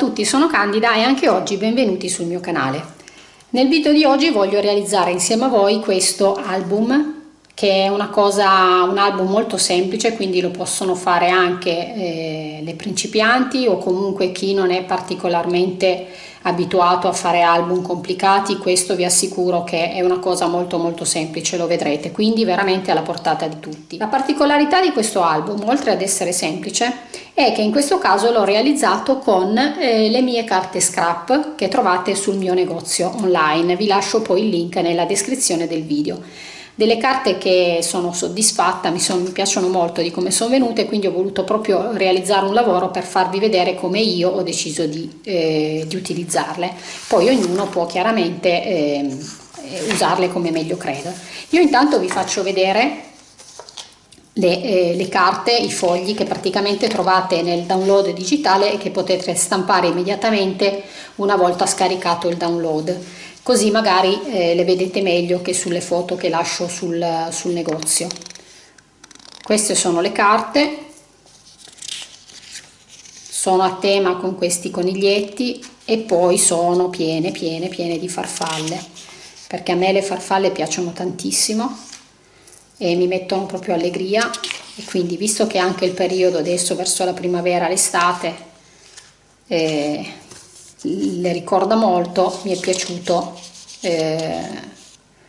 Tutti, sono Candida e anche oggi benvenuti sul mio canale. Nel video di oggi voglio realizzare insieme a voi questo album che è una cosa, un album molto semplice, quindi lo possono fare anche eh, le principianti o comunque chi non è particolarmente abituato a fare album complicati, questo vi assicuro che è una cosa molto molto semplice, lo vedrete, quindi veramente alla portata di tutti. La particolarità di questo album, oltre ad essere semplice, è che in questo caso l'ho realizzato con eh, le mie carte scrap che trovate sul mio negozio online, vi lascio poi il link nella descrizione del video delle carte che sono soddisfatta, mi, sono, mi piacciono molto di come sono venute, quindi ho voluto proprio realizzare un lavoro per farvi vedere come io ho deciso di, eh, di utilizzarle. Poi ognuno può chiaramente eh, usarle come meglio crede. Io intanto vi faccio vedere le, eh, le, carte, i fogli che praticamente trovate nel download digitale e che potete stampare immediatamente una volta scaricato il download così magari eh, le vedete meglio che sulle foto che lascio sul, sul negozio. Queste sono le carte. Sono a tema con questi coniglietti e poi sono piene piene piene di farfalle. Perché a me le farfalle piacciono tantissimo e mi mettono proprio allegria. E quindi visto che anche il periodo adesso verso la primavera l'estate eh, le ricorda molto, mi è piaciuto eh,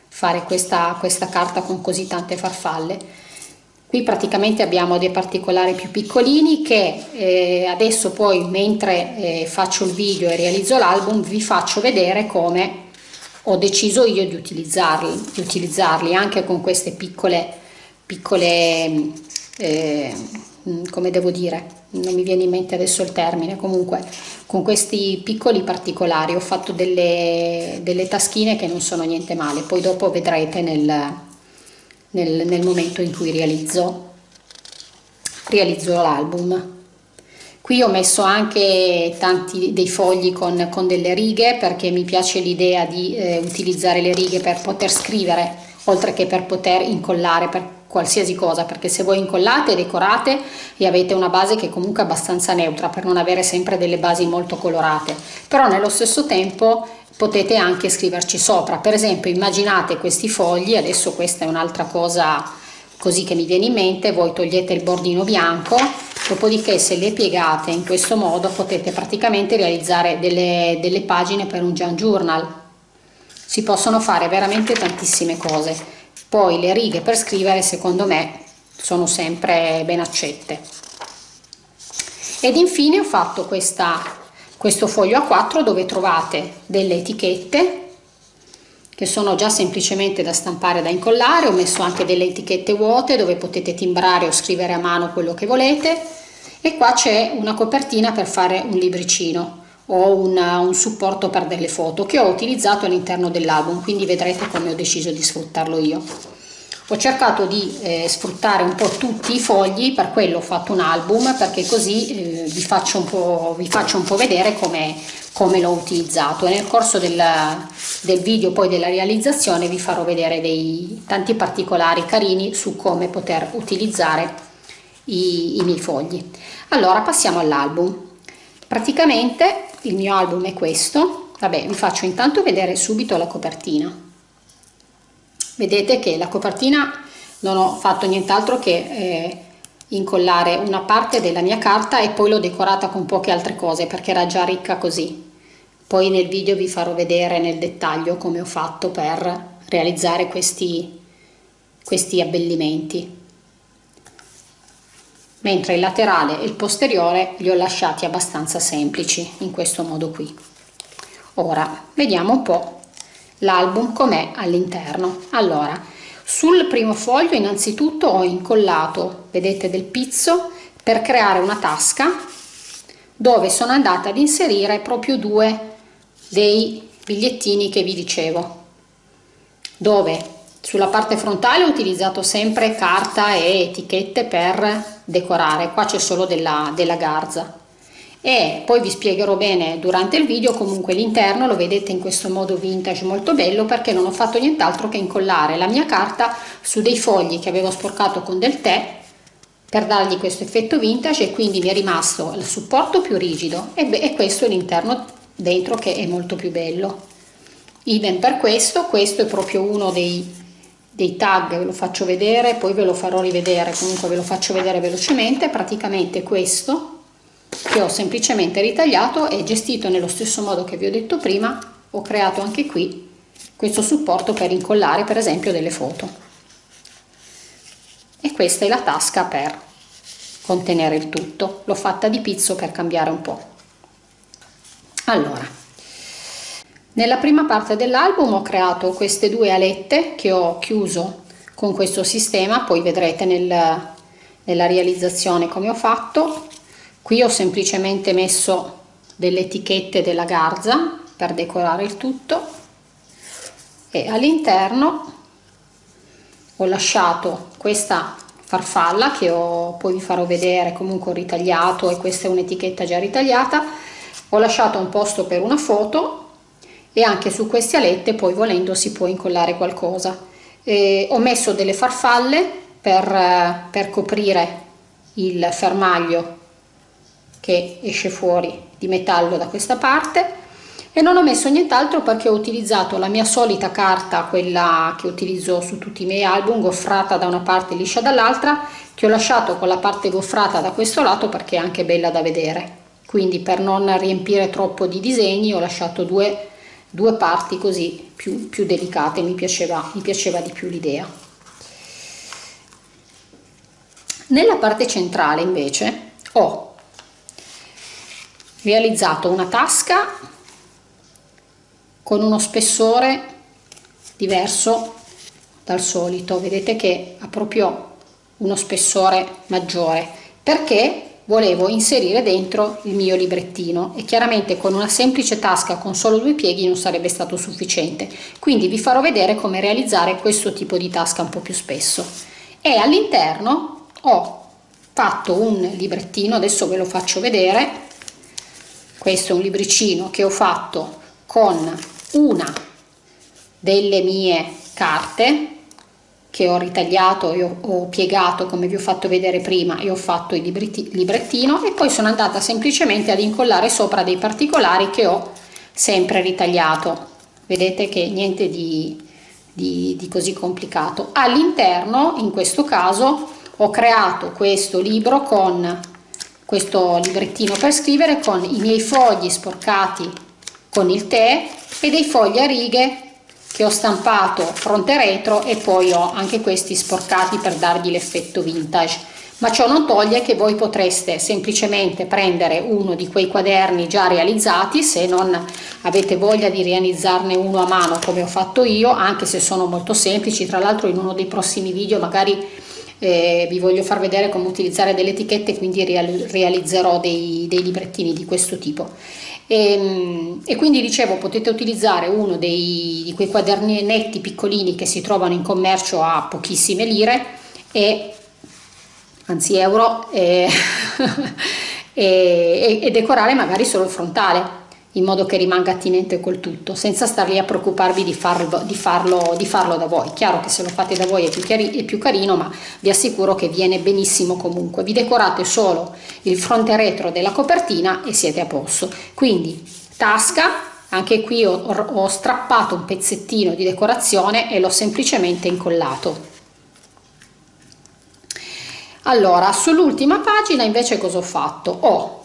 fare questa, questa carta con così tante farfalle. Qui praticamente abbiamo dei particolari più piccolini che eh, adesso poi mentre eh, faccio il video e realizzo l'album vi faccio vedere come ho deciso io di utilizzarli, di utilizzarli anche con queste piccole, piccole eh, come devo dire, non mi viene in mente adesso il termine, comunque con questi piccoli particolari ho fatto delle, delle taschine che non sono niente male, poi dopo vedrete nel, nel, nel momento in cui realizzo, realizzo l'album. Qui ho messo anche tanti dei fogli con, con delle righe perché mi piace l'idea di eh, utilizzare le righe per poter scrivere oltre che per poter incollare, per qualsiasi cosa perché se voi incollate, decorate e avete una base che è comunque abbastanza neutra per non avere sempre delle basi molto colorate. Però nello stesso tempo potete anche scriverci sopra. Per esempio immaginate questi fogli adesso questa è un'altra cosa così che mi viene in mente voi togliete il bordino bianco dopodiché se le piegate in questo modo potete praticamente realizzare delle, delle pagine per un Jan Journal. Si possono fare veramente tantissime cose poi le righe per scrivere secondo me sono sempre ben accette. Ed infine ho fatto questa, questo foglio a 4 dove trovate delle etichette che sono già semplicemente da stampare da incollare. Ho messo anche delle etichette vuote dove potete timbrare o scrivere a mano quello che volete. E qua c'è una copertina per fare un libricino o una, un supporto per delle foto che ho utilizzato all'interno dell'album quindi vedrete come ho deciso di sfruttarlo io. Ho cercato di eh, sfruttare un po' tutti i fogli per quello ho fatto un album perché così eh, vi, faccio un po', vi faccio un po' vedere come, come l'ho utilizzato. E nel corso del, del video poi della realizzazione vi farò vedere dei tanti particolari carini su come poter utilizzare i, i miei fogli. Allora passiamo all'album. Praticamente il mio album è questo. Vabbè vi faccio intanto vedere subito la copertina. Vedete che la copertina non ho fatto nient'altro che eh, incollare una parte della mia carta e poi l'ho decorata con poche altre cose perché era già ricca così. Poi nel video vi farò vedere nel dettaglio come ho fatto per realizzare questi, questi abbellimenti mentre il laterale e il posteriore li ho lasciati abbastanza semplici in questo modo qui. Ora vediamo un po l'album com'è all'interno. Allora sul primo foglio innanzitutto ho incollato vedete del pizzo per creare una tasca dove sono andata ad inserire proprio due dei bigliettini che vi dicevo dove sulla parte frontale ho utilizzato sempre carta e etichette per decorare. Qua c'è solo della, della garza. E poi vi spiegherò bene durante il video comunque l'interno lo vedete in questo modo vintage molto bello perché non ho fatto nient'altro che incollare la mia carta su dei fogli che avevo sporcato con del tè per dargli questo effetto vintage e quindi mi è rimasto il supporto più rigido. E, e questo è l'interno dentro che è molto più bello. Idem per questo. Questo è proprio uno dei, dei tag ve lo faccio vedere poi ve lo farò rivedere comunque ve lo faccio vedere velocemente. Praticamente questo che ho semplicemente ritagliato e gestito nello stesso modo che vi ho detto prima. Ho creato anche qui questo supporto per incollare per esempio delle foto. E questa è la tasca per contenere il tutto. L'ho fatta di pizzo per cambiare un po' allora nella prima parte dell'album ho creato queste due alette che ho chiuso con questo sistema poi vedrete nel, nella realizzazione come ho fatto. Qui ho semplicemente messo delle etichette della garza per decorare il tutto. E all'interno ho lasciato questa farfalla che ho, poi vi farò vedere comunque ho ritagliato e questa è un'etichetta già ritagliata. Ho lasciato un posto per una foto e anche su queste alette poi volendo si può incollare qualcosa. E ho messo delle farfalle per, per coprire il fermaglio che esce fuori di metallo da questa parte. E non ho messo nient'altro perché ho utilizzato la mia solita carta quella che utilizzo su tutti i miei album goffrata da una parte liscia dall'altra che ho lasciato con la parte goffrata da questo lato perché è anche bella da vedere. Quindi per non riempire troppo di disegni ho lasciato due, due parti così più, più delicate mi piaceva, mi piaceva di più l'idea. Nella parte centrale invece ho realizzato una tasca con uno spessore diverso dal solito. Vedete che ha proprio uno spessore maggiore. Perché volevo inserire dentro il mio librettino e chiaramente con una semplice tasca con solo due pieghi non sarebbe stato sufficiente. Quindi vi farò vedere come realizzare questo tipo di tasca un po' più spesso. E all'interno ho fatto un librettino adesso ve lo faccio vedere. Questo è un libricino che ho fatto con una delle mie carte che ho ritagliato e ho, ho, piegato come vi ho fatto vedere prima e ho fatto il librettino e poi sono andata semplicemente ad incollare sopra dei particolari che ho sempre ritagliato. Vedete che niente di, di, di così complicato. All'interno in questo caso ho creato questo libro con questo librettino per scrivere con i miei fogli sporcati con il tè e dei fogli a righe che ho stampato fronte retro e poi ho anche questi sporcati per dargli l'effetto vintage. Ma ciò non toglie che voi potreste semplicemente prendere uno di quei quaderni già realizzati se non avete voglia di realizzarne uno a mano come ho fatto io anche se sono molto semplici tra l'altro in uno dei prossimi video magari eh, vi voglio far vedere come utilizzare delle etichette quindi realizzerò dei, dei librettini di questo tipo e, ehm, e, quindi dicevo potete utilizzare uno dei, di quei quadernetti piccolini che si trovano in commercio a pochissime lire e anzi euro e, e, e decorare magari solo il frontale in modo che rimanga attinente col tutto, senza star lì a preoccuparvi di farlo, di farlo, di farlo da voi. Chiaro che se lo fate da voi è più, chiari, è più carino, ma vi assicuro che viene benissimo comunque. Vi decorate solo il fronte retro della copertina e siete a posto. Quindi tasca, anche qui ho, ho strappato un pezzettino di decorazione e l'ho semplicemente incollato. Allora, sull'ultima pagina invece cosa ho fatto? Ho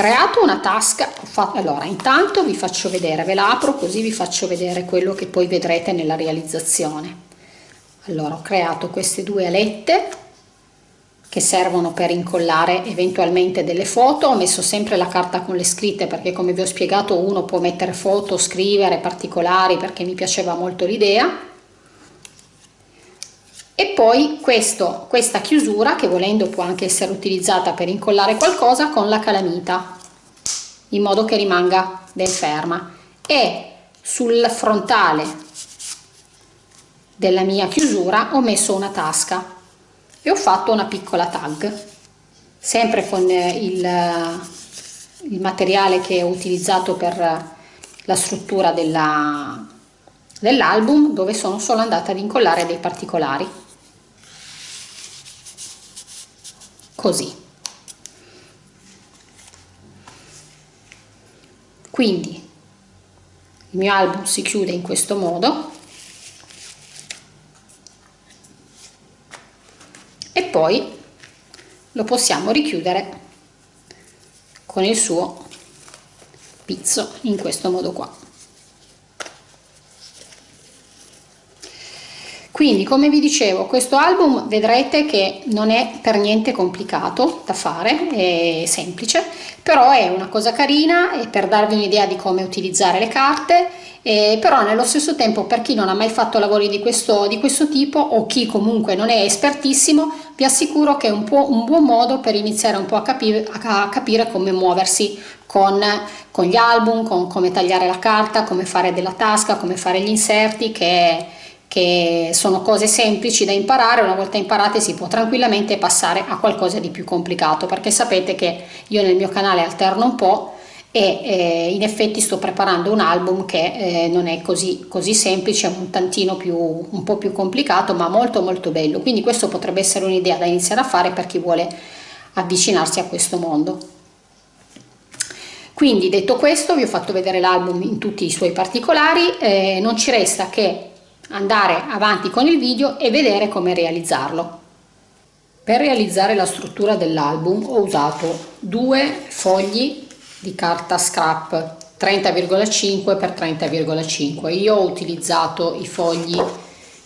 creato una tasca allora intanto vi faccio vedere ve la apro così vi faccio vedere quello che poi vedrete nella realizzazione. Allora ho creato queste due alette che servono per incollare eventualmente delle foto. Ho messo sempre la carta con le scritte perché come vi ho spiegato uno può mettere foto scrivere particolari perché mi piaceva molto l'idea e poi questo, questa chiusura che volendo può anche essere utilizzata per incollare qualcosa con la calamita in modo che rimanga ben ferma. E sul frontale della mia chiusura ho messo una tasca e ho fatto una piccola tag sempre con il, il materiale che ho utilizzato per la struttura dell'album dove sono solo andata ad incollare dei particolari così. Quindi il mio album si chiude in questo modo. E poi lo possiamo richiudere con il suo pizzo in questo modo qua quindi come vi dicevo questo album vedrete che non è per niente complicato da fare è semplice però è una cosa carina e per darvi un'idea di come utilizzare le carte eh, però nello stesso tempo per chi non ha mai fatto lavori di questo, di questo tipo o chi comunque non è espertissimo vi assicuro che è un, un buon modo per iniziare un po' a capire, a capire come muoversi con, con gli album, con come tagliare la carta, come fare della tasca, come fare gli inserti che che sono cose semplici da imparare, una volta imparate si può tranquillamente passare a qualcosa di più complicato, perché sapete che io nel mio canale alterno un po' e eh, in effetti sto preparando un album che eh, non è così, così semplice, è un tantino più, un po' più complicato, ma molto molto bello, quindi questo potrebbe essere un'idea da iniziare a fare per chi vuole avvicinarsi a questo mondo. Quindi detto questo vi ho fatto vedere l'album in tutti i suoi particolari, eh, non ci resta che andare avanti con il video e vedere come realizzarlo. Per realizzare la struttura dell'album ho usato due fogli di carta scrap 30,5 x 30,5 io ho utilizzato i fogli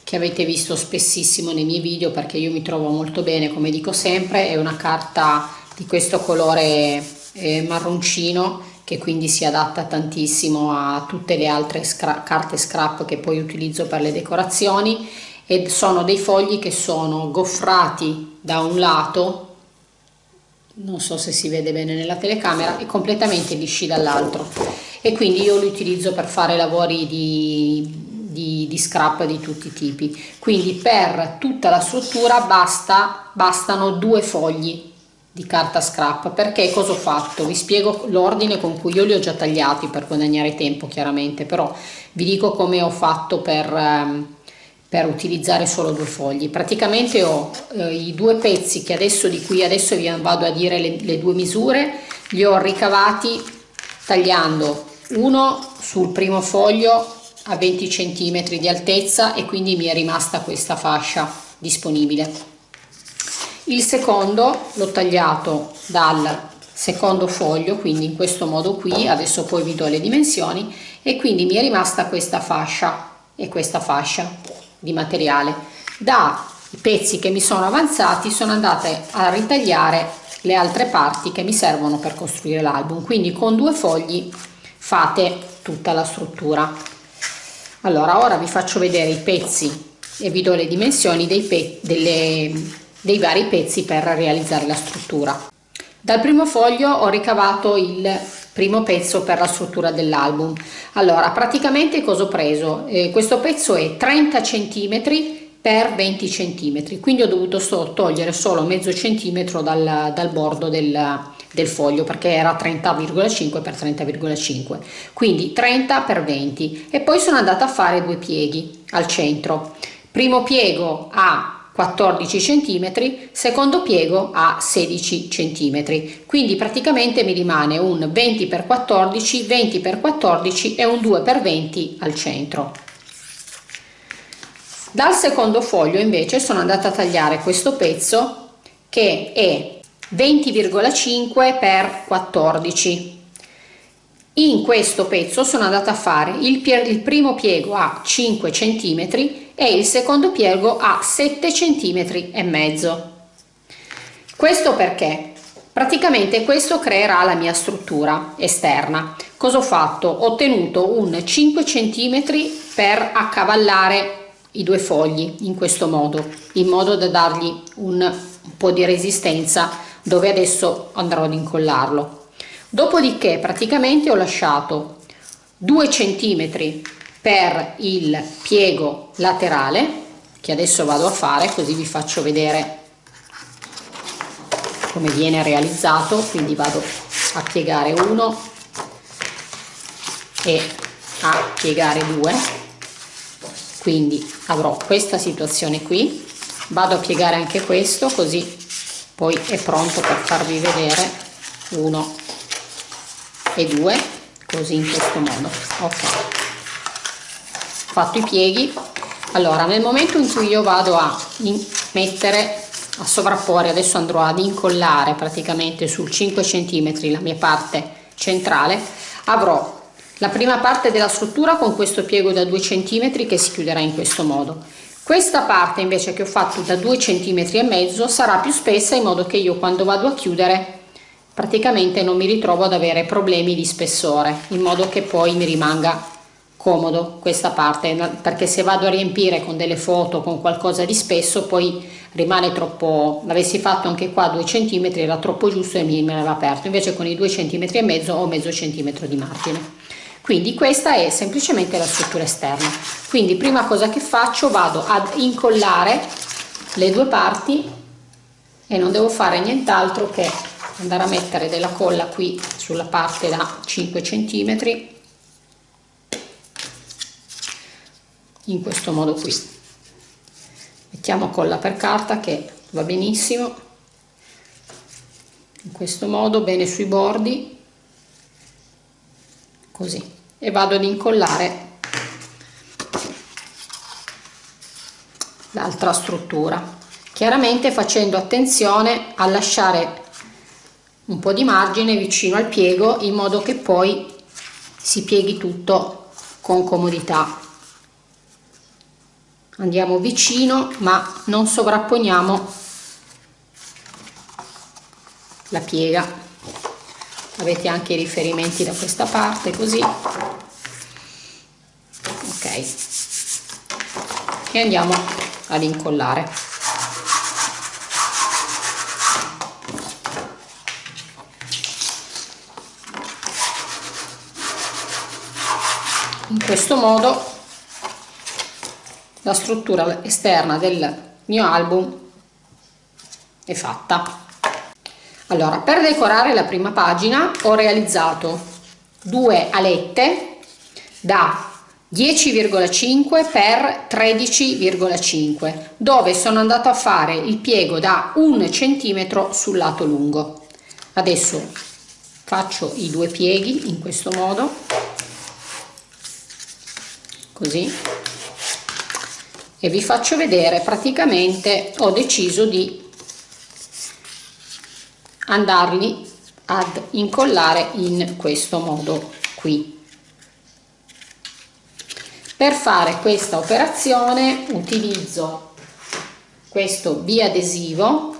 che avete visto spessissimo nei miei video perché io mi trovo molto bene come dico sempre è una carta di questo colore eh, marroncino che quindi si adatta tantissimo a tutte le altre scra carte scrap che poi utilizzo per le decorazioni. E sono dei fogli che sono goffrati da un lato non so se si vede bene nella telecamera e completamente lisci dall'altro. E quindi io li utilizzo per fare lavori di, di, di, scrap di tutti i tipi. Quindi per tutta la struttura basta, bastano due fogli di carta scrap. Perché cosa ho fatto? Vi spiego l'ordine con cui io li ho già tagliati per guadagnare tempo chiaramente però vi dico come ho fatto per, ehm, per utilizzare solo due fogli. Praticamente ho eh, i due pezzi che adesso di cui adesso vi vado a dire le, le due misure li ho ricavati tagliando uno sul primo foglio a 20 cm di altezza e quindi mi è rimasta questa fascia disponibile il secondo l'ho tagliato dal secondo foglio quindi in questo modo qui adesso poi vi do le dimensioni e quindi mi è rimasta questa fascia e questa fascia di materiale. Dai pezzi che mi sono avanzati sono andate a ritagliare le altre parti che mi servono per costruire l'album quindi con due fogli fate tutta la struttura. Allora ora vi faccio vedere i pezzi e vi do le dimensioni dei pe delle dei vari pezzi per realizzare la struttura. Dal primo foglio ho ricavato il primo pezzo per la struttura dell'album. Allora, praticamente cosa ho preso? Eh, questo pezzo è 30 cm per 20 cm, quindi ho dovuto so, togliere solo mezzo centimetro dal, dal bordo del, del foglio perché era 30,5 per 30,5 quindi 30 per 20 e poi sono andata a fare due pieghi al centro primo piego a 14 cm, secondo piego a 16 cm, quindi praticamente mi rimane un 20 x 14, 20 x 14 e un 2 x 20 al centro. Dal secondo foglio invece sono andata a tagliare questo pezzo che è 20,5 x 14 in questo pezzo sono andata a fare il, il primo piego a 5 cm e il secondo piego a 7 cm e mezzo. Questo perché? Praticamente questo creerà la mia struttura esterna. Cosa ho fatto? Ho ottenuto un 5 cm per accavallare i due fogli in questo modo, in modo da dargli un, un po' di resistenza dove adesso andrò ad incollarlo. Dopodiché praticamente ho lasciato 2 cm per il piego laterale che adesso vado a fare così vi faccio vedere come viene realizzato. Quindi vado a piegare uno e a piegare due. Quindi avrò questa situazione qui. Vado a piegare anche questo così poi è pronto per farvi vedere uno e due così in questo modo. Ok fatto i pieghi. Allora nel momento in cui io vado a mettere a sovrapporre adesso andrò ad incollare praticamente sul 5 cm la mia parte centrale avrò la prima parte della struttura con questo piego da 2 cm che si chiuderà in questo modo. Questa parte invece che ho fatto da 2 cm e mezzo sarà più spessa in modo che io quando vado a chiudere praticamente non mi ritrovo ad avere problemi di spessore in modo che poi mi rimanga comodo questa parte perché se vado a riempire con delle foto con qualcosa di spesso poi rimane troppo l'avessi fatto anche qua 2 cm era troppo giusto e mi me aperto. Invece con i 2 cm e mezzo ho mezzo centimetro di margine. Quindi questa è semplicemente la struttura esterna. Quindi prima cosa che faccio vado ad incollare le due parti e non devo fare nient'altro che andare a mettere della colla qui sulla parte da 5 centimetri in questo modo qui. Mettiamo colla per carta che va benissimo. In questo modo bene sui bordi. Così. E vado ad incollare l'altra struttura. Chiaramente facendo attenzione a lasciare un po' di margine vicino al piego in modo che poi si pieghi tutto con comodità andiamo vicino ma non sovrapponiamo la piega. Avete anche i riferimenti da questa parte così. Ok. E andiamo ad incollare. In questo modo la struttura esterna del mio album è fatta. Allora per decorare la prima pagina ho realizzato due alette da 10,5 per 13,5 dove sono andato a fare il piego da un centimetro sul lato lungo. Adesso faccio i due pieghi in questo modo così e vi faccio vedere praticamente ho deciso di andarli ad incollare in questo modo qui. Per fare questa operazione utilizzo questo biadesivo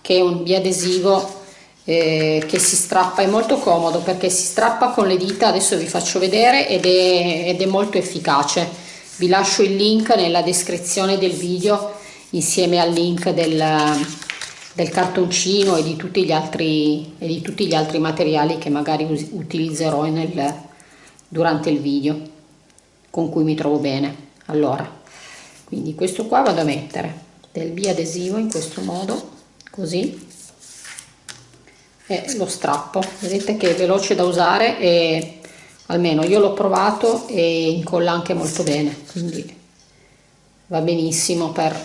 che è un biadesivo eh, che si strappa è molto comodo perché si strappa con le dita adesso vi faccio vedere ed è, ed è molto efficace vi lascio il link nella descrizione del video insieme al link del, del cartoncino e di, tutti gli altri, e di tutti gli altri materiali che magari utilizzerò nel, durante il video con cui mi trovo bene. Allora quindi questo qua vado a mettere del biadesivo in questo modo così. E lo strappo. Vedete che è veloce da usare e almeno io l'ho provato e incolla anche molto bene quindi va benissimo per,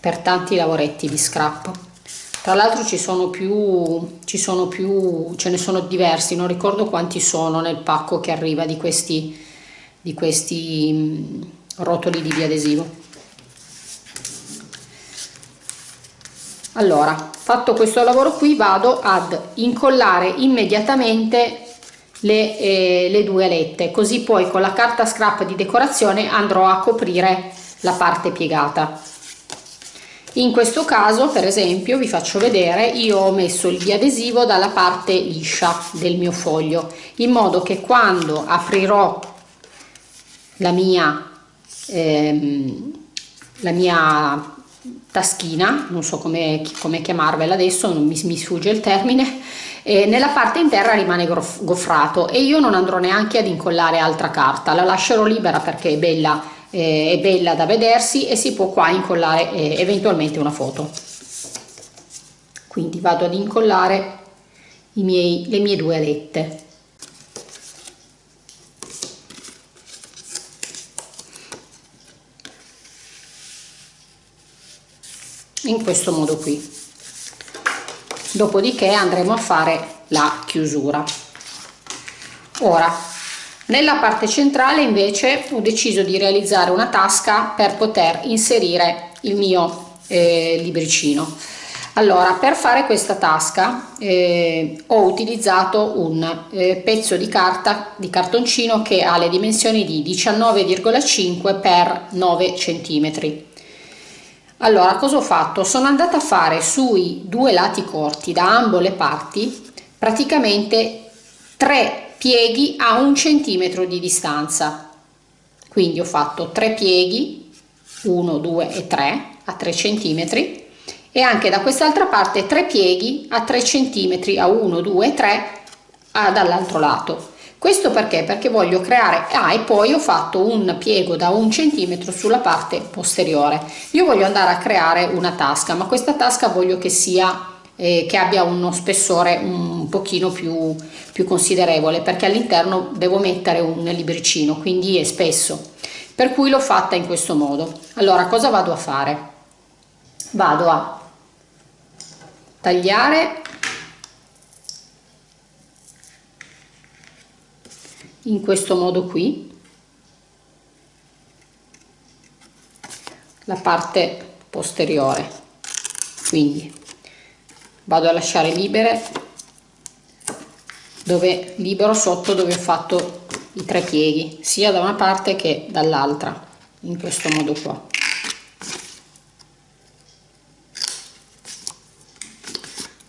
per tanti lavoretti di scrap. Tra l'altro ci sono più ci sono più ce ne sono diversi non ricordo quanti sono nel pacco che arriva di questi di questi mm, rotoli di biadesivo. Allora fatto questo lavoro qui vado ad incollare immediatamente le, eh, le due alette così poi con la carta scrap di decorazione andrò a coprire la parte piegata. In questo caso per esempio vi faccio vedere io ho messo il biadesivo dalla parte liscia del mio foglio in modo che quando aprirò la mia ehm, la mia taschina non so come, come chiamarvela adesso non mi, mi sfugge il termine e nella parte interna rimane goffrato e io non andrò neanche ad incollare altra carta. La lascerò libera perché è bella, eh, è bella da vedersi e si può qua incollare eh, eventualmente una foto. Quindi vado ad incollare miei, le mie due alette in questo modo qui dopodiché andremo a fare la chiusura. Ora nella parte centrale invece ho deciso di realizzare una tasca per poter inserire il mio eh, libricino. Allora per fare questa tasca eh, ho utilizzato un eh, pezzo di carta di cartoncino che ha le dimensioni di 19,5 per 9 centimetri allora cosa ho fatto? Sono andata a fare sui due lati corti da ambo le parti praticamente tre pieghi a un centimetro di distanza. Quindi ho fatto tre pieghi 1 2 e 3 a 3 centimetri e anche da quest'altra parte tre pieghi a 3 centimetri a 1 2 3 dall'altro lato questo perché? Perché voglio creare ah, e poi ho fatto un piego da un centimetro sulla parte posteriore. Io voglio andare a creare una tasca ma questa tasca voglio che sia eh, che abbia uno spessore un pochino più, più considerevole perché all'interno devo mettere un libricino quindi è spesso. Per cui l'ho fatta in questo modo. Allora cosa vado a fare? Vado a tagliare in questo modo qui. La parte posteriore. Quindi vado a lasciare libere dove libero sotto dove ho fatto i tre pieghi sia da una parte che dall'altra in questo modo qua.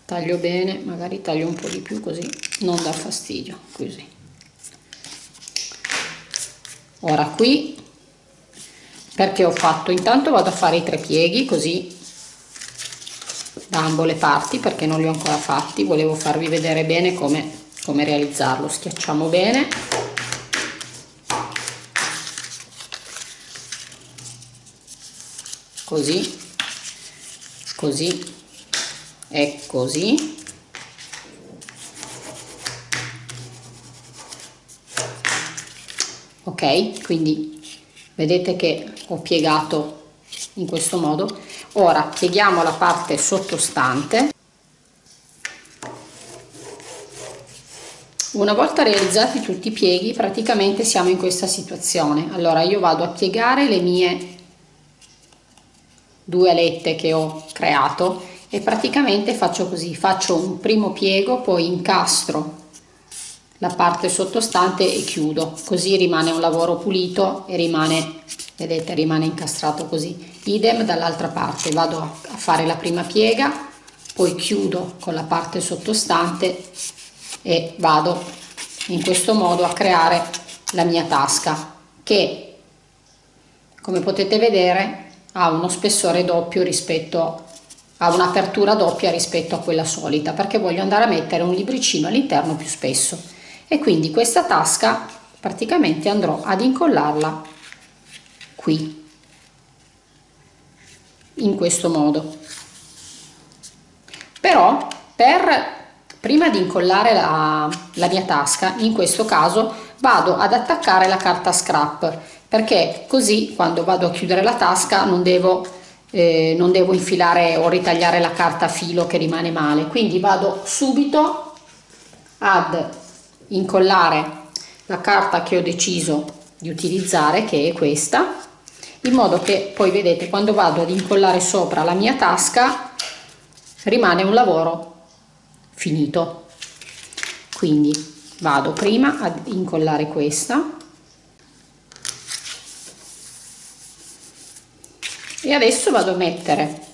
Taglio bene magari taglio un po di più così non dà fastidio così ora qui perché ho fatto? Intanto vado a fare i tre pieghi così da ambo le parti perché non li ho ancora fatti. Volevo farvi vedere bene come, come realizzarlo. Schiacciamo bene. Così così e così ok quindi vedete che ho piegato in questo modo. Ora pieghiamo la parte sottostante. Una volta realizzati tutti i pieghi praticamente siamo in questa situazione. Allora io vado a piegare le mie due alette che ho creato e praticamente faccio così. Faccio un primo piego poi incastro la parte sottostante e chiudo. Così rimane un lavoro pulito e rimane vedete rimane incastrato così. Idem dall'altra parte vado a fare la prima piega poi chiudo con la parte sottostante e vado in questo modo a creare la mia tasca che come potete vedere ha uno spessore doppio rispetto a un'apertura doppia rispetto a quella solita perché voglio andare a mettere un libricino all'interno più spesso e quindi questa tasca praticamente andrò ad incollarla qui in questo modo. Però per prima di incollare la, la mia tasca in questo caso vado ad attaccare la carta scrap perché così quando vado a chiudere la tasca non devo eh, non devo infilare o ritagliare la carta a filo che rimane male. Quindi vado subito ad incollare la carta che ho deciso di utilizzare che è questa in modo che poi vedete quando vado ad incollare sopra la mia tasca rimane un lavoro finito. Quindi vado prima ad incollare questa e adesso vado a mettere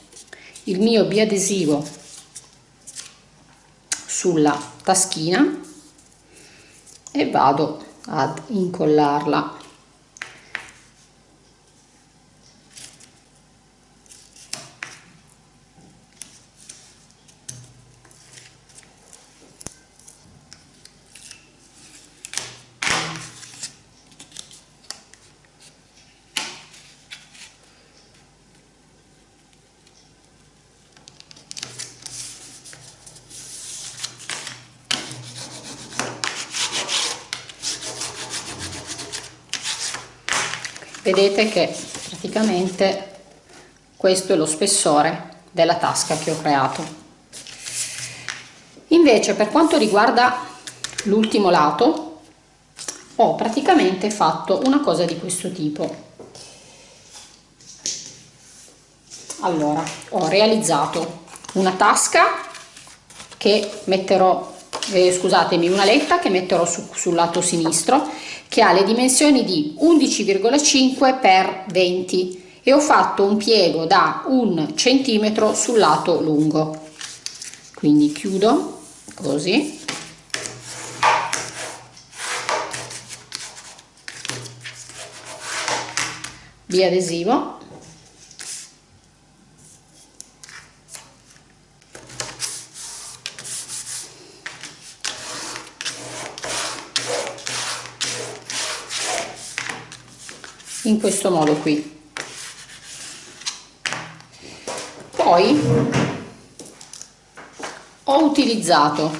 il mio biadesivo sulla taschina e vado ad incollarla vedete che praticamente questo è lo spessore della tasca che ho creato. Invece per quanto riguarda l'ultimo lato ho praticamente fatto una cosa di questo tipo. Allora ho realizzato una tasca che metterò eh, scusatemi una letta che metterò su, sul lato sinistro che ha le dimensioni di 11,5 x 20 e ho fatto un piego da un centimetro sul lato lungo. Quindi chiudo così. Biadesivo in questo modo qui. Poi ho utilizzato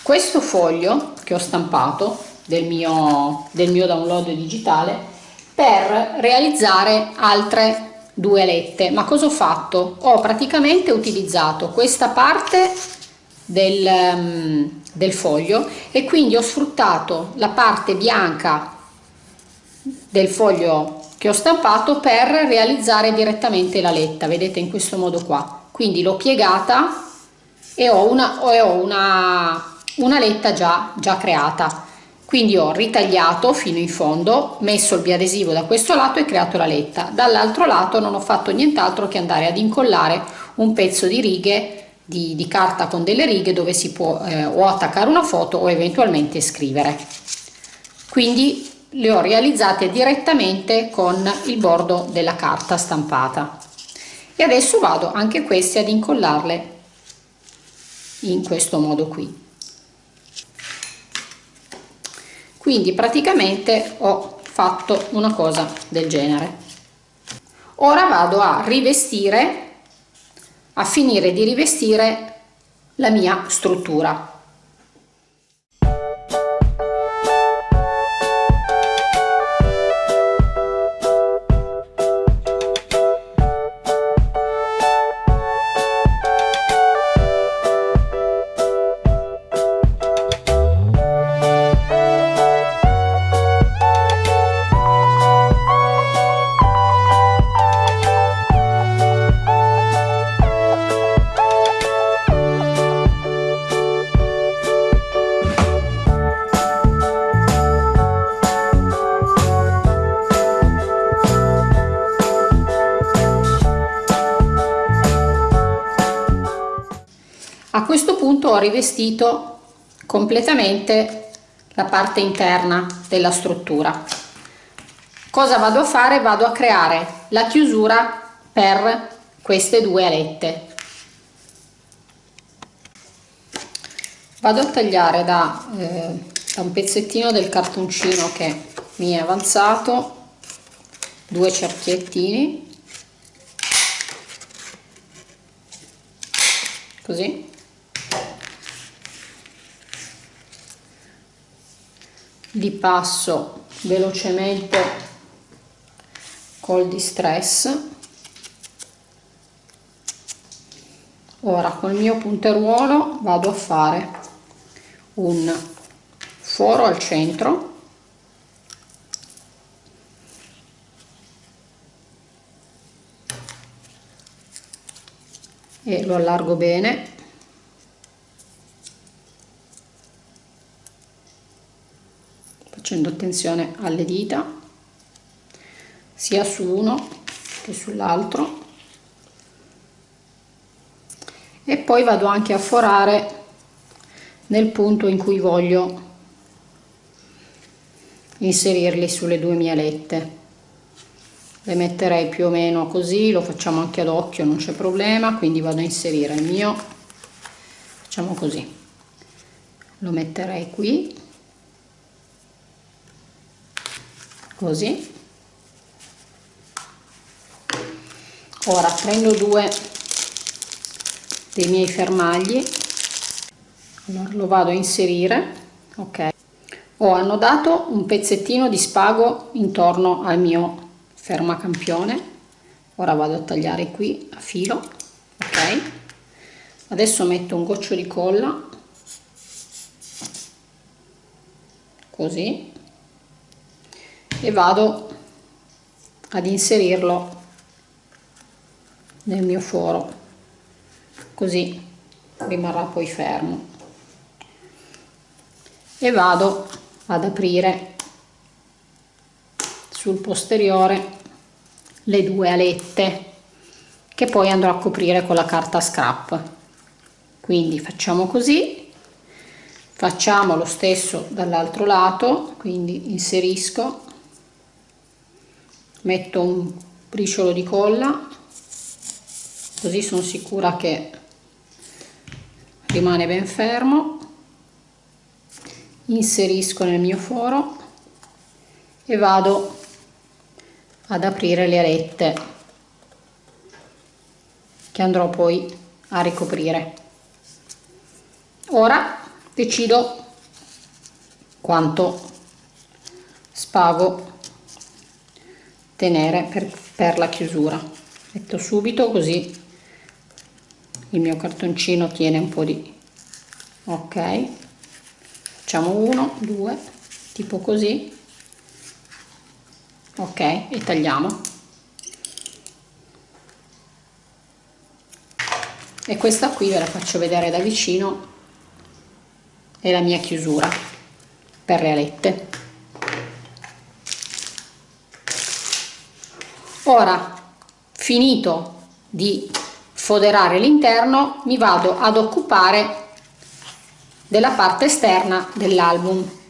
questo foglio che ho stampato del mio, del mio download digitale per realizzare altre due alette ma cosa ho fatto? Ho praticamente utilizzato questa parte del, um, del foglio e quindi ho sfruttato la parte bianca del foglio che ho stampato per realizzare direttamente la letta vedete in questo modo qua. Quindi l'ho piegata e ho una, ho una, una letta già, già creata. Quindi ho ritagliato fino in fondo messo il biadesivo da questo lato e creato la letta. Dall'altro lato non ho fatto nient'altro che andare ad incollare un pezzo di righe di, di carta con delle righe dove si può eh, o attaccare una foto o eventualmente scrivere. Quindi le ho realizzate direttamente con il bordo della carta stampata. E adesso vado anche queste ad incollarle in questo modo qui. Quindi praticamente ho fatto una cosa del genere. Ora vado a rivestire a finire di rivestire la mia struttura ho rivestito completamente la parte interna della struttura. Cosa vado a fare? Vado a creare la chiusura per queste due alette. Vado a tagliare da, eh, da un pezzettino del cartoncino che mi è avanzato due cerchiettini. Così li passo velocemente col distress. Ora col mio punteruolo vado a fare un foro al centro. E lo allargo bene facendo attenzione alle dita sia su uno che sull'altro. E poi vado anche a forare nel punto in cui voglio inserirli sulle due mie alette le metterei più o meno così lo facciamo anche ad occhio non c'è problema quindi vado a inserire il mio facciamo così. Lo metterei qui così. Ora prendo due dei miei fermagli. Allora lo vado a inserire ok. Oh, Ho annodato un pezzettino di spago intorno al mio fermacampione. Ora vado a tagliare qui a filo ok. Adesso metto un goccio di colla. Così e vado ad inserirlo nel mio foro così rimarrà poi fermo. E vado ad aprire sul posteriore le due alette che poi andrò a coprire con la carta scrap. Quindi facciamo così facciamo lo stesso dall'altro lato quindi inserisco metto un briciolo di colla così sono sicura che rimane ben fermo. Inserisco nel mio foro e vado ad aprire le alette che andrò poi a ricoprire. Ora decido quanto spago tenere per, per la chiusura. Metto subito così il mio cartoncino tiene un po' di ok. Facciamo uno due tipo così. Ok e tagliamo. E questa qui ve la faccio vedere da vicino è la mia chiusura per le alette ora finito di foderare l'interno mi vado ad occupare della parte esterna dell'album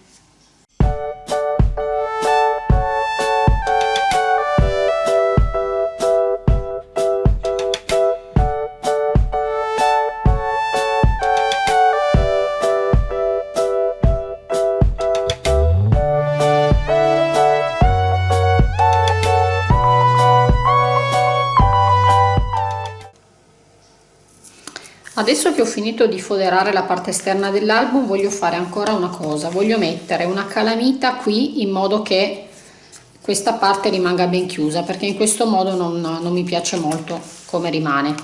adesso che ho finito di foderare la parte esterna dell'album voglio fare ancora una cosa. Voglio mettere una calamita qui in modo che questa parte rimanga ben chiusa perché in questo modo non, non mi piace molto come rimane.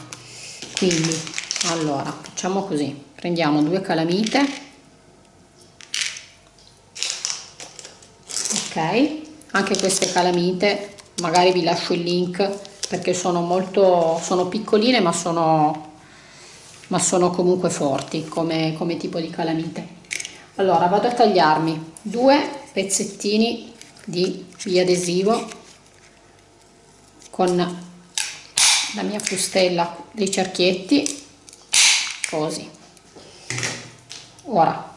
Quindi allora facciamo così. Prendiamo due calamite. Ok. Anche queste calamite magari vi lascio il link perché sono molto sono piccoline ma sono ma sono comunque forti come, come tipo di calamite. Allora vado a tagliarmi due pezzettini di biadesivo con la mia frustella dei cerchietti così. Ora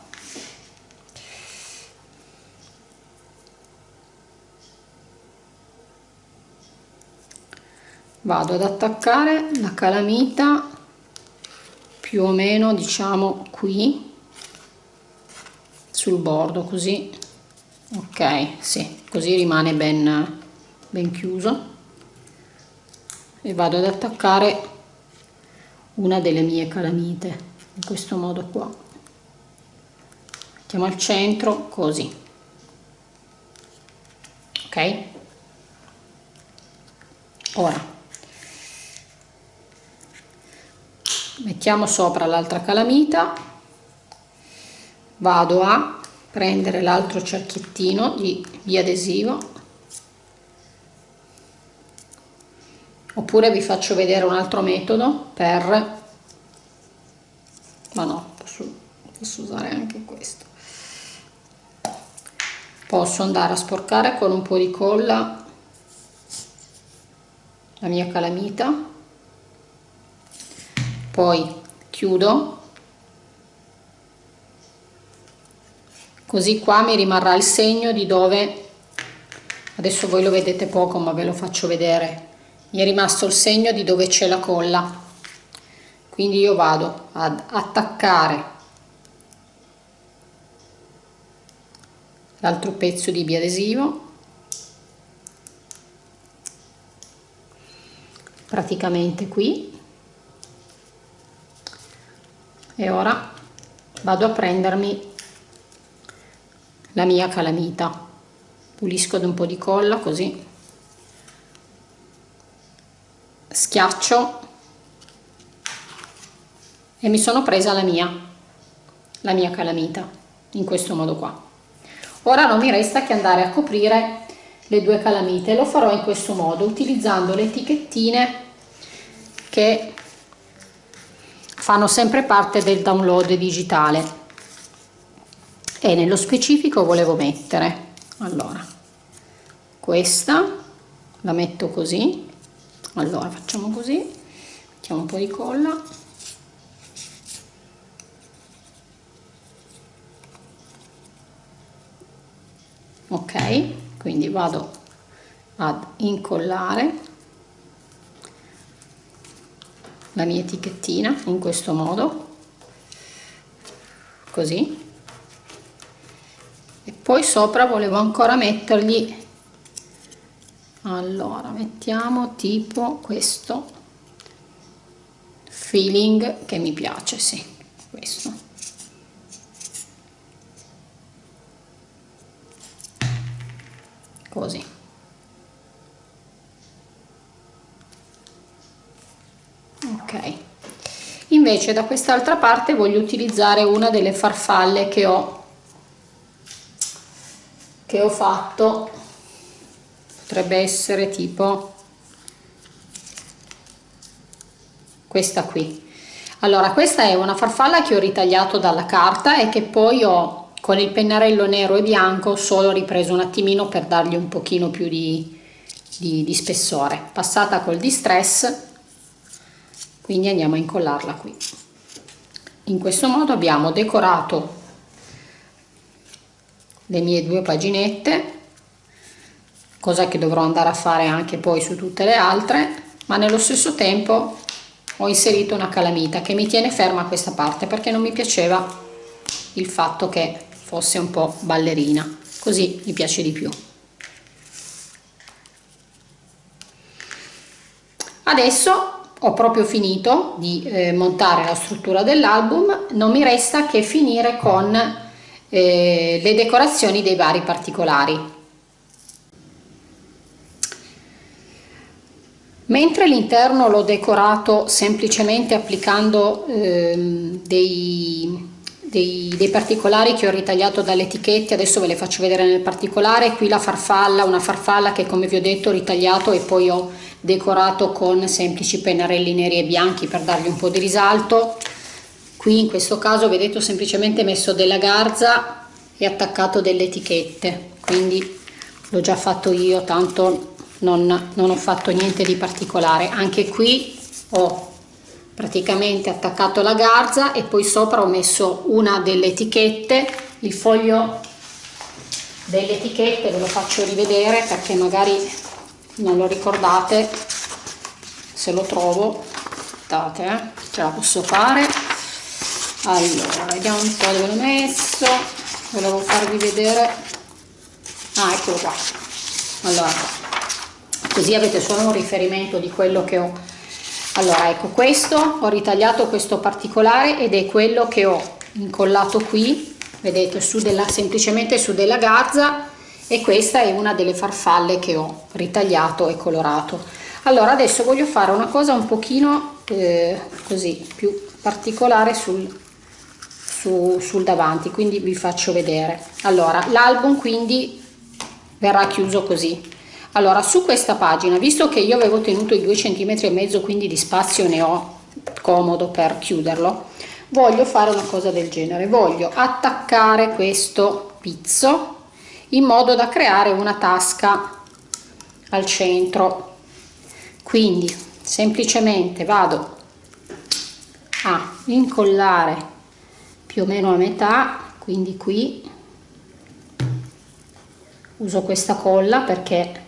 vado ad attaccare la calamita più o meno diciamo qui sul bordo così. Ok sì così rimane ben ben chiuso. E vado ad attaccare una delle mie calamite in questo modo qua. Mettiamo al centro così. Ok? Ora mettiamo sopra l'altra calamita. Vado a prendere l'altro cerchiettino di, di adesivo. Oppure vi faccio vedere un altro metodo per ma no posso, posso usare anche questo. Posso andare a sporcare con un po' di colla la mia calamita poi chiudo. Così qua mi rimarrà il segno di dove adesso voi lo vedete poco ma ve lo faccio vedere. Mi è rimasto il segno di dove c'è la colla. Quindi io vado ad attaccare l'altro pezzo di biadesivo. Praticamente qui e ora vado a prendermi la mia calamita. Pulisco di un po' di colla così. Schiaccio. E mi sono presa la mia la mia calamita in questo modo qua. Ora non mi resta che andare a coprire le due calamite. Lo farò in questo modo utilizzando le etichettine che fanno sempre parte del download digitale. E nello specifico volevo mettere allora questa la metto così allora facciamo così mettiamo un po' di colla. Ok quindi vado ad incollare la mia etichettina in questo modo. Così. E poi sopra volevo ancora mettergli allora mettiamo tipo questo feeling che mi piace sì questo. Così ok. Invece da quest'altra parte voglio utilizzare una delle farfalle che ho che ho fatto. Potrebbe essere tipo questa qui. Allora questa è una farfalla che ho ritagliato dalla carta e che poi ho con il pennarello nero e bianco solo ripreso un attimino per dargli un pochino più di, di, di spessore. Passata col distress quindi andiamo a incollarla qui. In questo modo abbiamo decorato le mie due paginette cosa che dovrò andare a fare anche poi su tutte le altre ma nello stesso tempo ho inserito una calamita che mi tiene ferma questa parte perché non mi piaceva il fatto che fosse un po' ballerina. Così mi piace di più. Adesso ho proprio finito di eh, montare la struttura dell'album non mi resta che finire con eh, le decorazioni dei vari particolari. Mentre l'interno l'ho decorato semplicemente applicando ehm, dei, dei, dei, particolari che ho ritagliato dalle etichette, adesso ve le faccio vedere nel particolare, qui la farfalla, una farfalla che come vi ho detto ho ritagliato e poi ho decorato con semplici pennarelli neri e bianchi per dargli un po' di risalto, qui in questo caso vedete ho semplicemente messo della garza e attaccato delle etichette. Quindi l'ho già fatto io tanto non, non ho fatto niente di particolare. Anche qui ho praticamente attaccato la garza e poi sopra ho messo una delle etichette il foglio delle etichette ve lo faccio rivedere perché magari non lo ricordate. Se lo trovo aspettate eh, ce la posso fare. Allora vediamo un po' dove l'ho messo. Volevo farvi vedere. Ah eccolo qua. Allora così avete solo un riferimento di quello che ho allora ecco questo ho ritagliato questo particolare ed è quello che ho incollato qui vedete su della semplicemente su della garza e questa è una delle farfalle che ho ritagliato e colorato. Allora adesso voglio fare una cosa un pochino eh, così più particolare sul su, sul davanti quindi vi faccio vedere. Allora l'album quindi verrà chiuso così allora su questa pagina visto che io avevo tenuto i due centimetri e mezzo quindi di spazio ne ho comodo per chiuderlo voglio fare una cosa del genere. Voglio attaccare questo pizzo in modo da creare una tasca al centro. Quindi semplicemente vado a incollare più o meno a metà quindi qui. Uso questa colla perché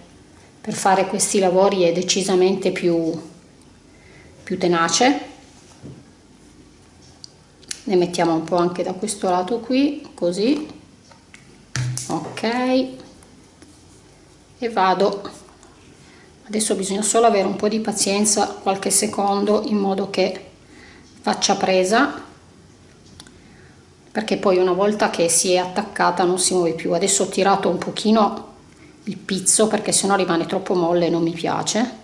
per fare questi lavori è decisamente più, più tenace. Ne mettiamo un po' anche da questo lato qui così. Ok. E vado. Adesso bisogna solo avere un po' di pazienza qualche secondo in modo che faccia presa perché poi una volta che si è attaccata non si muove più. Adesso ho tirato un pochino il pizzo perché sennò rimane troppo molle e non mi piace.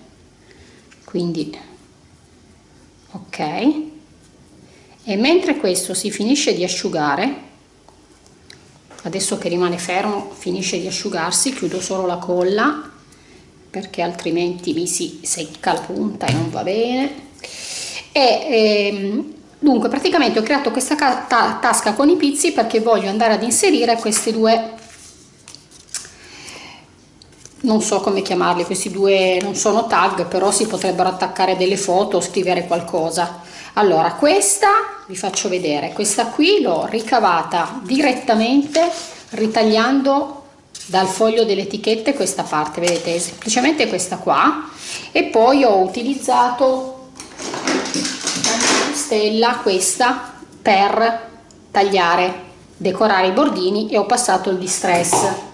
Quindi ok. E mentre questo si finisce di asciugare adesso che rimane fermo finisce di asciugarsi chiudo solo la colla perché altrimenti mi si secca la punta e non va bene. E ehm, dunque praticamente ho creato questa ta tasca con i pizzi perché voglio andare ad inserire queste due non so come chiamarli questi due non sono tag però si potrebbero attaccare delle foto o scrivere qualcosa. Allora questa vi faccio vedere questa qui l'ho ricavata direttamente ritagliando dal foglio delle etichette questa parte vedete? Semplicemente questa qua. E poi ho utilizzato la stella questa per tagliare decorare i bordini e ho passato il distress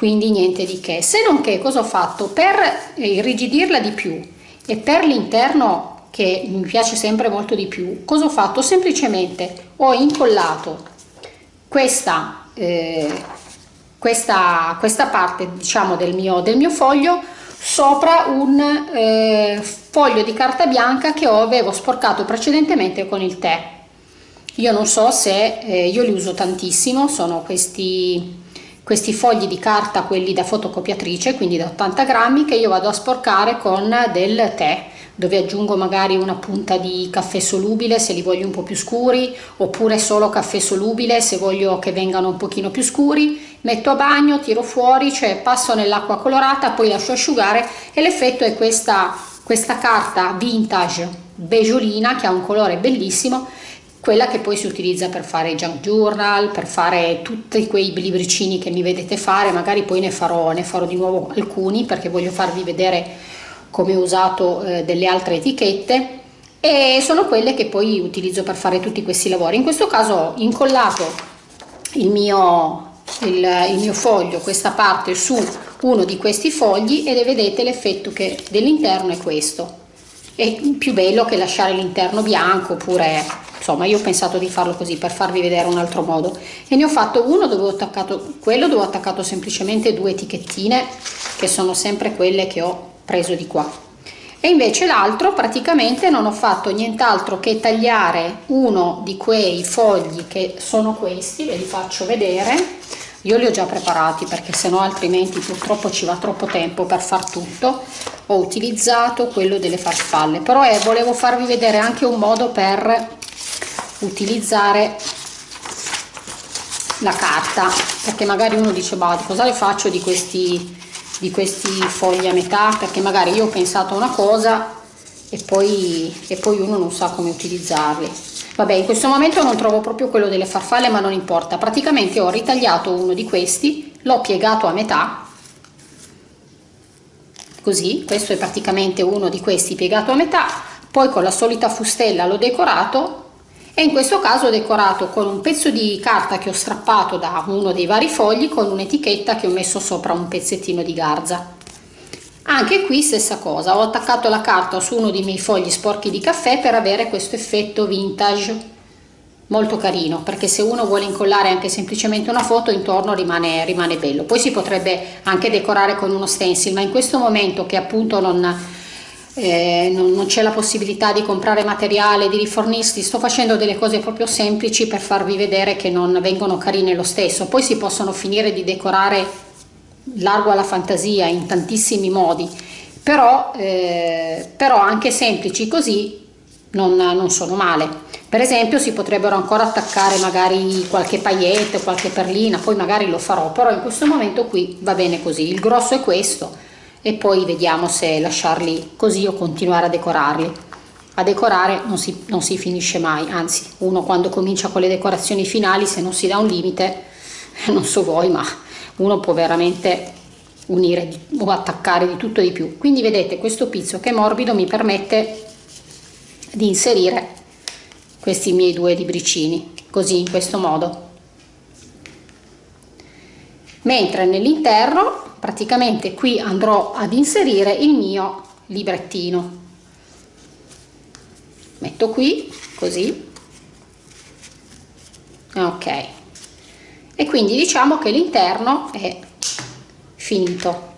quindi niente di che. Se non che cosa ho fatto? Per irrigidirla di più e per l'interno che mi piace sempre molto di più cosa ho fatto? Semplicemente ho incollato questa eh, questa, questa parte diciamo del mio, del mio foglio sopra un eh, foglio di carta bianca che avevo sporcato precedentemente con il tè. Io non so se eh, io li uso tantissimo sono questi questi fogli di carta quelli da fotocopiatrice quindi da 80 grammi che io vado a sporcare con del tè dove aggiungo magari una punta di caffè solubile se li voglio un po' più scuri oppure solo caffè solubile se voglio che vengano un pochino più scuri. Metto a bagno tiro fuori cioè passo nell'acqua colorata poi lascio asciugare e l'effetto è questa questa carta vintage beggiolina che ha un colore bellissimo quella che poi si utilizza per fare junk journal, per fare tutti quei libricini che mi vedete fare, magari poi ne farò, ne farò di nuovo alcuni perché voglio farvi vedere come ho usato eh, delle altre etichette e sono quelle che poi utilizzo per fare tutti questi lavori. In questo caso ho incollato il mio, il, il mio foglio, questa parte su uno di questi fogli e vedete l'effetto che dell'interno è questo. È più bello che lasciare l'interno bianco oppure insomma io ho pensato di farlo così per farvi vedere un altro modo. E ne ho fatto uno dove ho attaccato quello dove ho attaccato semplicemente due etichettine che sono sempre quelle che ho preso di qua. E invece l'altro praticamente non ho fatto nient'altro che tagliare uno di quei fogli che sono questi ve li faccio vedere. Io li ho già preparati perché se no altrimenti purtroppo ci va troppo tempo per far tutto. Ho utilizzato quello delle farfalle. Però eh, volevo farvi vedere anche un modo per utilizzare la carta perché magari uno dice ma cosa le faccio di questi di questi fogli a metà? Perché magari io ho pensato una cosa e poi, e poi uno non sa come utilizzarli. Vabbè in questo momento non trovo proprio quello delle farfalle ma non importa. Praticamente ho ritagliato uno di questi l'ho piegato a metà. Così questo è praticamente uno di questi piegato a metà poi con la solita fustella l'ho decorato e in questo caso ho decorato con un pezzo di carta che ho strappato da uno dei vari fogli con un'etichetta che ho messo sopra un pezzettino di garza. Anche qui stessa cosa ho attaccato la carta su uno dei miei fogli sporchi di caffè per avere questo effetto vintage. Molto carino perché se uno vuole incollare anche semplicemente una foto intorno rimane, rimane bello. Poi si potrebbe anche decorare con uno stencil ma in questo momento che appunto non eh, non, non c'è la possibilità di comprare materiale, di rifornirsi, sto facendo delle cose proprio semplici per farvi vedere che non vengono carine lo stesso, poi si possono finire di decorare largo alla fantasia in tantissimi modi, però, eh, però anche semplici così non, non, sono male. Per esempio si potrebbero ancora attaccare magari qualche paillette, qualche perlina, poi magari lo farò, però in questo momento qui va bene così, il grosso è questo, e poi vediamo se lasciarli così o continuare a decorarli. A decorare non si, non si finisce mai anzi uno quando comincia con le decorazioni finali se non si dà un limite non so voi ma uno può veramente unire o attaccare di tutto e di più. Quindi vedete questo pizzo che è morbido mi permette di inserire questi miei due libricini così in questo modo mentre nell'interno praticamente qui andrò ad inserire il mio librettino. Metto qui così. Ok. E quindi diciamo che l'interno è finito.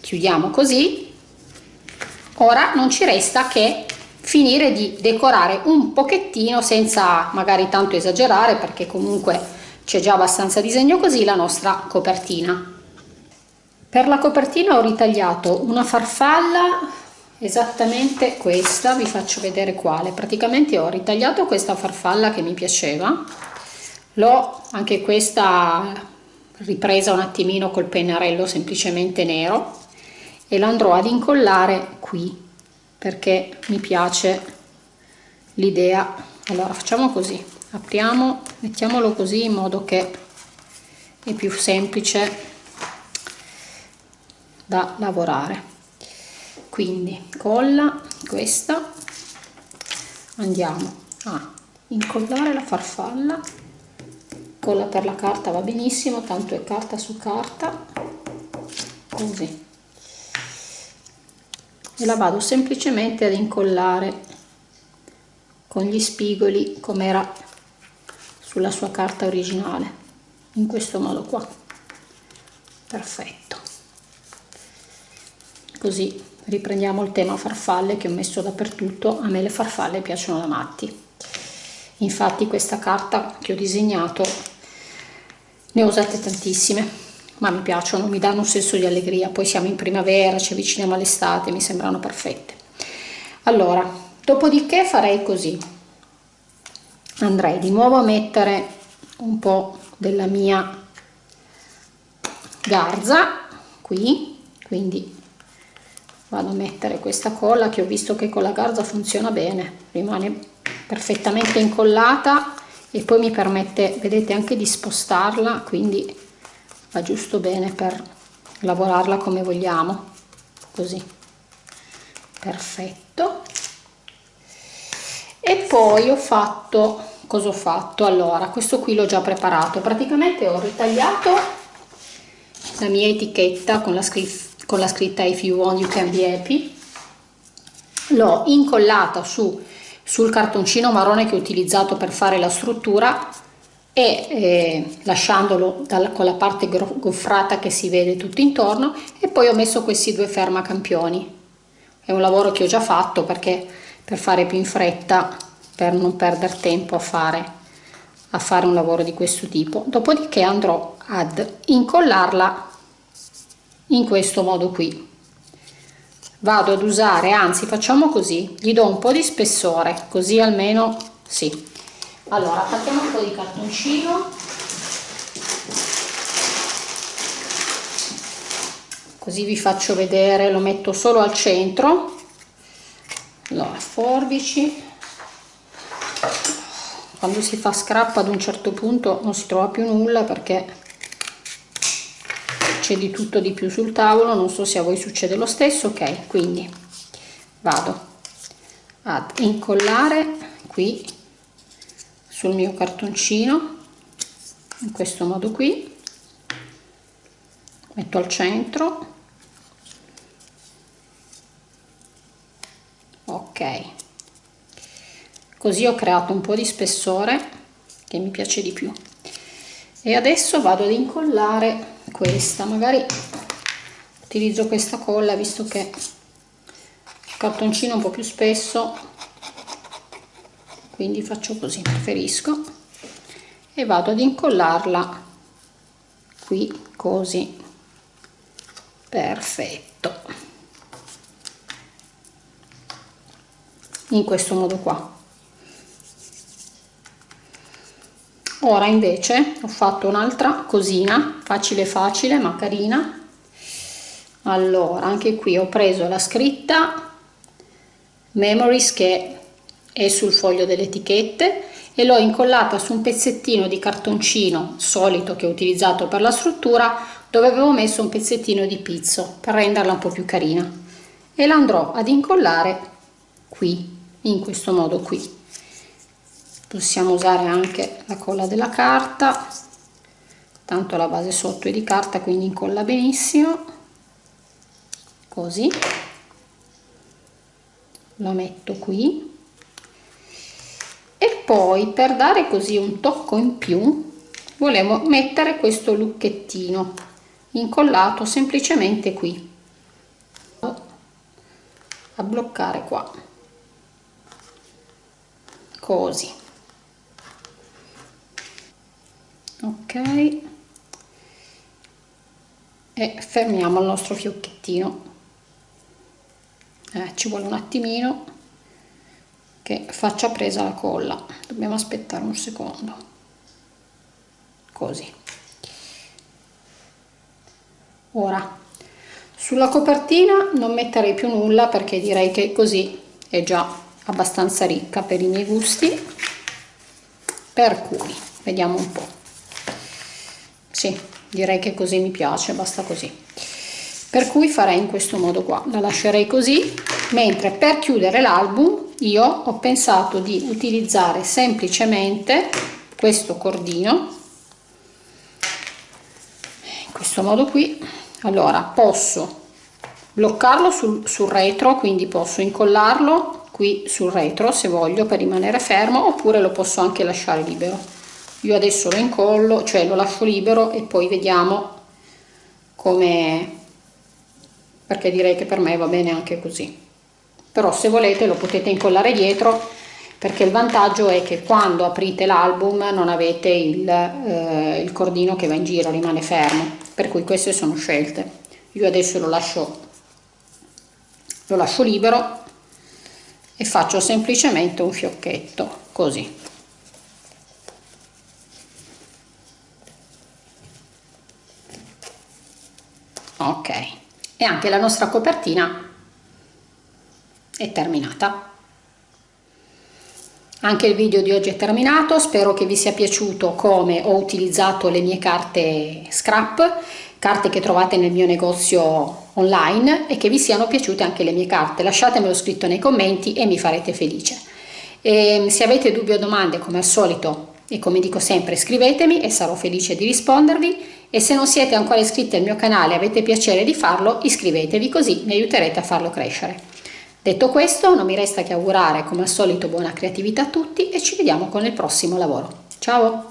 Chiudiamo così. Ora non ci resta che finire di decorare un pochettino senza magari tanto esagerare perché comunque c'è già abbastanza disegno così la nostra copertina. Per la copertina ho ritagliato una farfalla esattamente questa vi faccio vedere quale. Praticamente ho ritagliato questa farfalla che mi piaceva. L'ho anche questa ripresa un attimino col pennarello semplicemente nero e l'andrò ad incollare qui perché mi piace l'idea. Allora facciamo così apriamo mettiamolo così in modo che è più semplice da lavorare. Quindi colla questa andiamo a incollare la farfalla. Colla per la carta va benissimo tanto è carta su carta. Così. E la vado semplicemente ad incollare con gli spigoli come era sulla sua carta originale. In questo modo qua. Perfetto. Così riprendiamo il tema farfalle che ho messo dappertutto. A me le farfalle piacciono da matti. Infatti questa carta che ho disegnato ne ho usate tantissime ma mi piacciono mi danno un senso di allegria. Poi siamo in primavera ci avviciniamo all'estate mi sembrano perfette. Allora dopodiché farei così andrei di nuovo a mettere un po della mia garza qui quindi vado a mettere questa colla che ho visto che con la garza funziona bene. Rimane perfettamente incollata e poi mi permette vedete anche di spostarla quindi va giusto bene per lavorarla come vogliamo. Così. Perfetto e poi ho fatto cosa ho fatto? Allora questo qui l'ho già preparato. Praticamente ho ritagliato la mia etichetta con la, con la scritta if you want you can be happy l'ho incollata su sul cartoncino marrone che ho utilizzato per fare la struttura e eh, lasciandolo dalla, con la parte goffrata che si vede tutto intorno. E poi ho messo questi due fermacampioni è un lavoro che ho già fatto perché per fare più in fretta per non perdere tempo a fare a fare un lavoro di questo tipo. Dopodiché andrò ad incollarla in questo modo qui. Vado ad usare anzi facciamo così. Gli do un po di spessore così almeno sì. Allora attacchiamo un po di cartoncino. Così vi faccio vedere lo metto solo al centro allora forbici. Quando si fa scrap ad un certo punto non si trova più nulla perché c'è di tutto di più sul tavolo. Non so se a voi succede lo stesso. Ok quindi vado ad incollare qui sul mio cartoncino in questo modo qui. Metto al centro così ho creato un po di spessore che mi piace di più. E adesso vado ad incollare questa. Magari utilizzo questa colla visto che il cartoncino è un po più spesso. Quindi faccio così preferisco. E vado ad incollarla qui così. Perfetto in questo modo qua. Ora invece ho fatto un'altra cosina facile facile ma carina. Allora anche qui ho preso la scritta memories che è sul foglio delle etichette e l'ho incollata su un pezzettino di cartoncino solito che ho utilizzato per la struttura dove avevo messo un pezzettino di pizzo per renderla un po' più carina. E la andrò ad incollare qui in questo modo qui. Possiamo usare anche la colla della carta tanto la base sotto è di carta quindi incolla benissimo. Così. Lo metto qui. E poi per dare così un tocco in più volevo mettere questo lucchettino incollato semplicemente qui. A bloccare qua così ok. E fermiamo il nostro fiocchettino. Eh, ci vuole un attimino che faccia presa la colla. Dobbiamo aspettare un secondo. Così. Ora sulla copertina non metterei più nulla perché direi che così è già abbastanza ricca per i miei gusti. Per cui vediamo un po' sì direi che così mi piace basta così. Per cui farei in questo modo qua. La lascerei così mentre per chiudere l'album io ho pensato di utilizzare semplicemente questo cordino. In questo modo qui. Allora posso bloccarlo sul, sul retro quindi posso incollarlo qui sul retro se voglio per rimanere fermo oppure lo posso anche lasciare libero. Io adesso lo incollo cioè lo lascio libero e poi vediamo come perché direi che per me va bene anche così. Però se volete lo potete incollare dietro perché il vantaggio è che quando aprite l'album non avete il, eh, il cordino che va in giro rimane fermo. Per cui queste sono scelte. Io adesso lo lascio lo lascio libero e faccio semplicemente un fiocchetto così ok e anche la nostra copertina è terminata. Anche il video di oggi è terminato, spero che vi sia piaciuto come ho utilizzato le mie carte scrap, carte che trovate nel mio negozio online e che vi siano piaciute anche le mie carte. Lasciatemelo scritto nei commenti e mi farete felice. E se avete dubbi o domande come al solito e come dico sempre scrivetemi e sarò felice di rispondervi e se non siete ancora iscritti al mio canale e avete piacere di farlo iscrivetevi così mi aiuterete a farlo crescere. Detto questo non mi resta che augurare come al solito buona creatività a tutti e ci vediamo con il prossimo lavoro. Ciao!